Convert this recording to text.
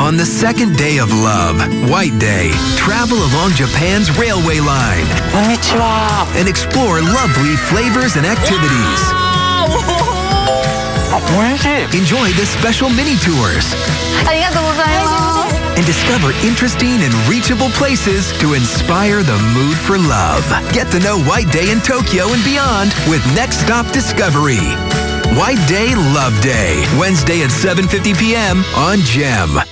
On the second day of love, White Day, travel along Japan's railway line Konnichiwa. and explore lovely flavors and activities. Enjoy the special mini tours and discover interesting and reachable places to inspire the mood for love. Get to know White Day in Tokyo and beyond with Next Stop Discovery. White Day Love Day, Wednesday at 7:50 p.m. on GEM.